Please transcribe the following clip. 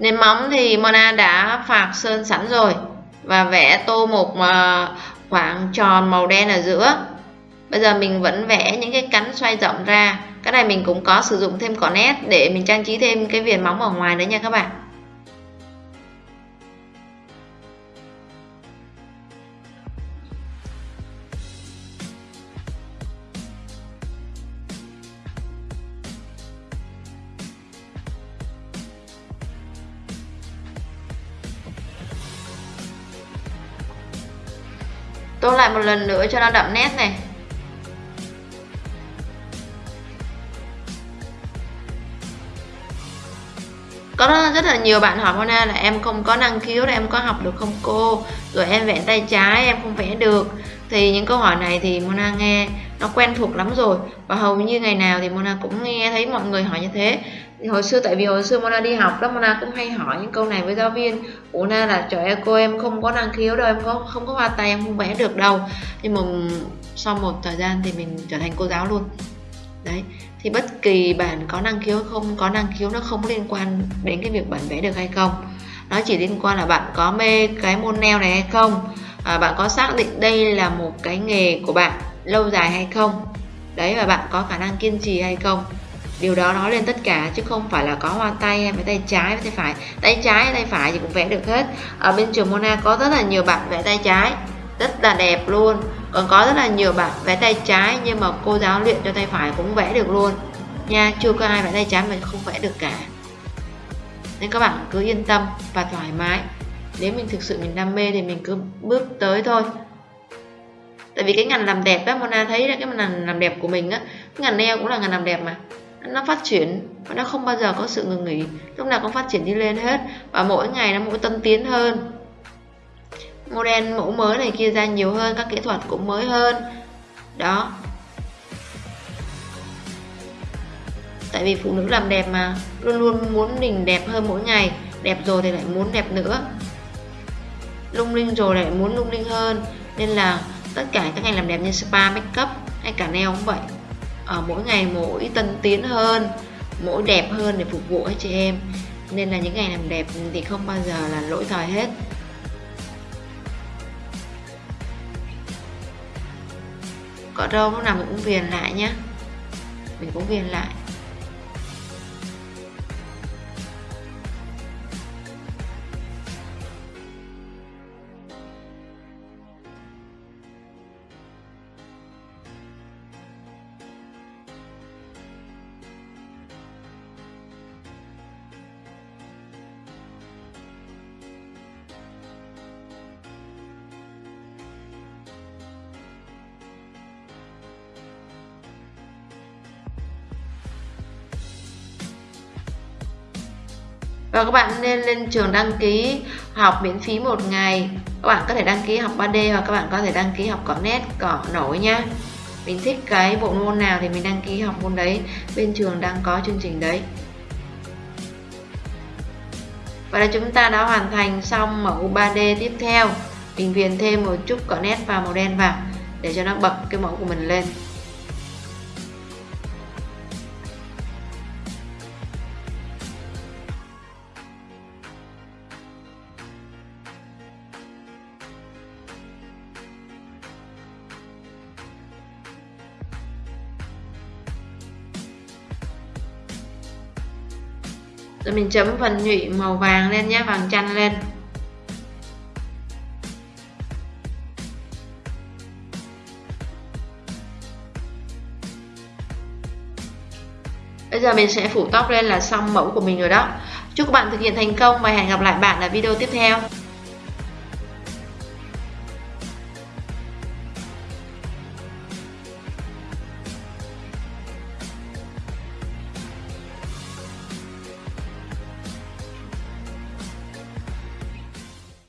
nền móng thì Mona đã phạc sơn sẵn rồi và vẽ tô một ờ, khoảng tròn màu đen ở giữa. Bây giờ mình vẫn vẽ những cái cánh xoay rộng ra. Cái này mình cũng có sử dụng thêm cỏ nét để mình trang trí thêm cái viền móng ở ngoài nữa nha các bạn. Tô lại một lần nữa cho nó đậm nét này. Có rất là nhiều bạn hỏi Mona là em không có năng khiếu là em có học được không cô? Rồi em vẽ tay trái, em không vẽ được. Thì những câu hỏi này thì Mona nghe, nó quen thuộc lắm rồi. Và hầu như ngày nào thì Mona cũng nghe thấy mọi người hỏi như thế thì hồi xưa tại vì hồi xưa Mona đi học đó Mona cũng hay hỏi những câu này với giáo viên. Ủa na là trời ơi cô em không có năng khiếu đâu em có không có hoa tay em không vẽ được đâu. Nhưng mà sau một thời gian thì mình trở thành cô giáo luôn. Đấy. Thì bất kỳ bạn có năng khiếu không có năng khiếu nó không liên quan đến cái việc bạn vẽ được hay không. Nó chỉ liên quan là bạn có mê cái môn neo này hay không à, bạn có xác định đây là một cái nghề của bạn lâu dài hay không. Đấy và bạn có khả năng kiên trì hay không điều đó nói lên tất cả, chứ không phải là có hoa tay hay tay trái hay tay phải. Tay trái hay tay phải thì cũng vẽ được hết. Ở bên trường Mona có rất là nhiều bạn vẽ tay trái, rất là đẹp luôn. Còn có rất là nhiều bạn vẽ tay trái, nhưng mà cô giáo luyện cho tay phải cũng vẽ được luôn. Nha, chưa có ai vẽ tay trái mà không vẽ được cả. Nên các bạn cứ yên tâm và thoải mái. Nếu mình thực sự mình đam mê thì mình cứ bước tới thôi. Tại vì cái ngành làm đẹp á, Mona thấy là cái ngành làm đẹp của mình á, cái ngành nail cũng là ngành làm đẹp mà nó phát triển và nó không bao giờ có sự ngừng nghỉ. Lúc nào cũng phát triển đi lên hết và mỗi ngày nó mỗi tân tiến hơn. Model mẫu mới này kia ra nhiều hơn, các kỹ thuật cũng mới hơn. Đó. Tại vì phụ nữ làm đẹp mà, luôn luôn muốn mình đẹp hơn mỗi ngày. Đẹp rồi thì lại muốn đẹp nữa. Lung linh rồi lại muốn lung linh hơn. Nên là tất cả các ngành làm đẹp như spa, make up hay cả nail cũng vậy ở mỗi ngày mỗi tân tiến hơn, mỗi đẹp hơn để phục vụ các chị em. Nên là những ngày làm đẹp thì không bao giờ là lỗi thời hết. Cọ râu lúc nào mình cũng viền lại nhé mình cũng viền lại. Và các bạn nên lên trường đăng ký học miễn phí một ngày. Các bạn có thể đăng ký học 3D hoặc các bạn có thể đăng ký học cỏ nét cỏ nổi nha. Mình thích cái bộ môn nào thì mình đăng ký học môn đấy, bên trường đang có chương trình đấy. Và là chúng ta đã hoàn thành xong mẫu 3D tiếp theo. Mình viền thêm một chút cỏ nét và màu đen vào để cho nó bật cái mẫu của mình lên. Rồi mình chấm phần nhụy màu vàng lên nhé, vàng chanh lên Bây giờ mình sẽ phủ tóc lên là xong mẫu của mình rồi đó. Chúc các bạn thực hiện thành công và hẹn gặp lại bạn ở video tiếp theo.